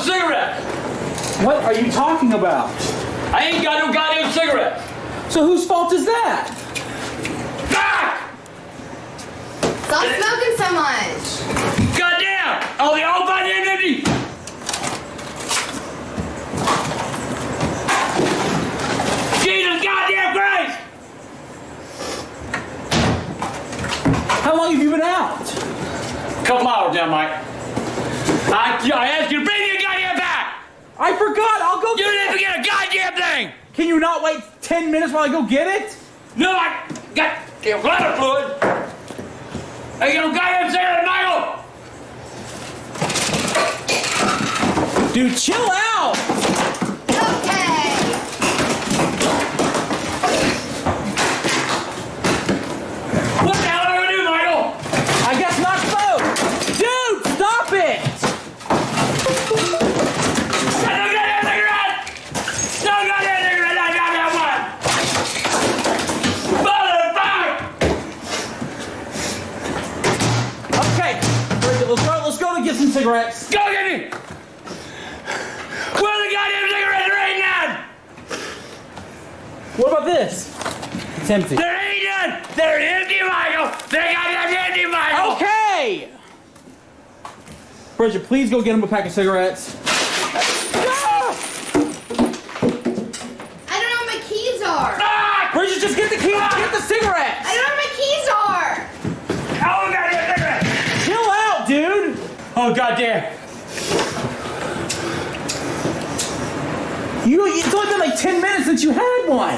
What? Fucking cigarettes! What are you talking about? I ain't got no goddamn cigarettes! So whose fault is that? Fuck! Stop smoking so much. Goddamn! Oh, they all goddamn empty! Jesus goddamn Christ! How long have you been out? Couple hours now, Mike. I, I asked you to bring your goddamn back! I forgot. I'll go. You didn't forget a goddamn thing! Can you not wait 10 minutes while I go get it? No, I got damn bladder fluid! Hey, you know, goddamn cigarette, Michael! Dude, chill out. Okay. What the hell am I gonna do, Michael? I guess not smoke. Dude, stop it. I don't got that cigarette! No goddamn cigarette, I got that one! Motherfucker! Okay. Bridget, let's go. Let's go to get some cigarettes. Go get me! Where are the goddamn cigarettes right now? What about this? It's empty. There ain't none! They're empty, Michael! They're goddamn empty, Michael! Okay. Bridget, please go get him a pack of cigarettes. Ah! I don't know where my keys are. Fuck! Bridget, just get the keys. Get the cigarettes. I don't know where my keys are. Oh, goddamn cigarettes! Chill out, dude. Oh, goddamn! You, it's only been like 10 minutes since you had one. I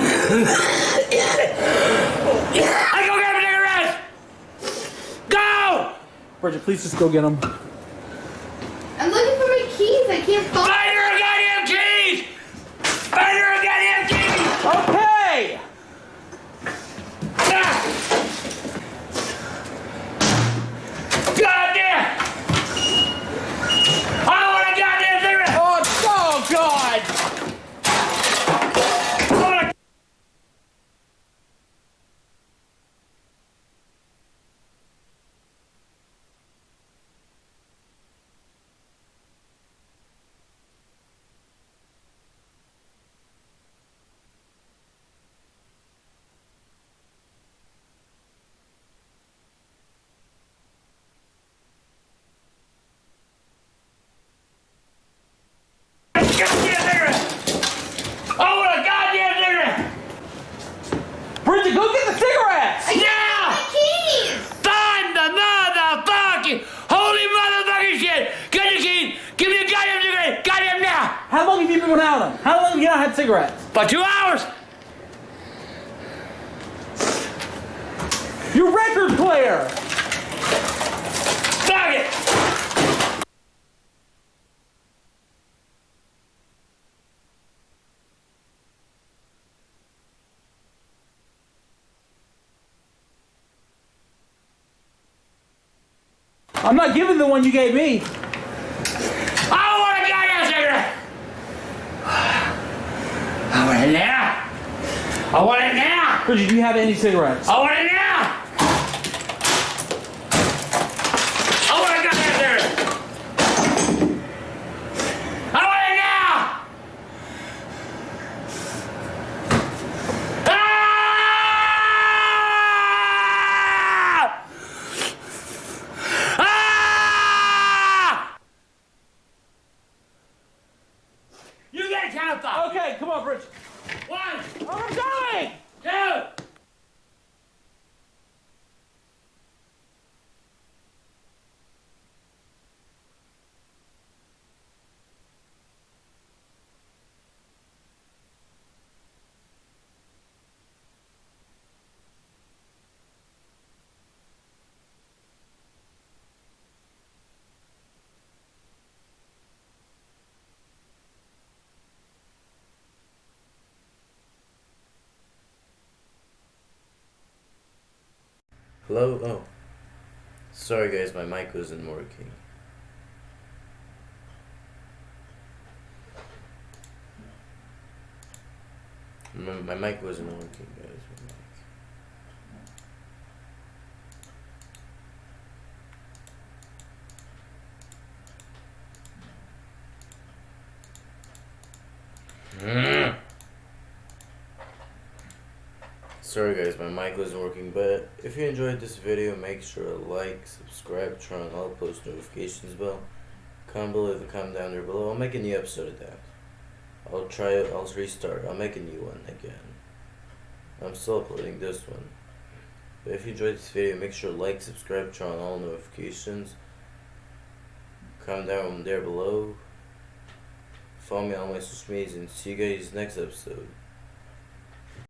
go get the cigarettes! Go! Bridget, please just go get them. I'm looking for my keys. I can't find. Find your goddamn keys! Find your goddamn keys! Okay. Goddamn! I want a goddamn cigarette! Oh, oh God. I want a- Goddamn cigarette! I want a goddamn cigarette! Bridget, go get the cigarettes. Now! My keys. Find the motherfucking holy motherfucking shit! Get your keys! Give me a goddamn cigarette! Goddamn now! How long have you been without them? How long have you not had cigarettes? For two hours! Your record player. Fuck it! I'm not giving the one you gave me. I want a goddamn cigarette! I want it now! I want it now! Bridget, do you have any cigarettes? I want it now! I want a goddamn cigarette! I want it now! Ah! Ah! You get a count of five. Okay, come on, Bridget. One, I'm going. two. Hello? Oh. Sorry guys, my mic wasn't working. My, my mic wasn't working, guys. My mic. Sorry guys, my mic wasn't working, but if you enjoyed this video, make sure to like, subscribe, turn on all post notifications bell. Comment below the comment down there below. I'll make a new episode of that. I'll try it, I'll restart, I'll make a new one again. I'm still uploading this one. But if you enjoyed this video, make sure to like, subscribe, turn on all notifications. Comment down there below. Follow me on my social medias and see you guys next episode.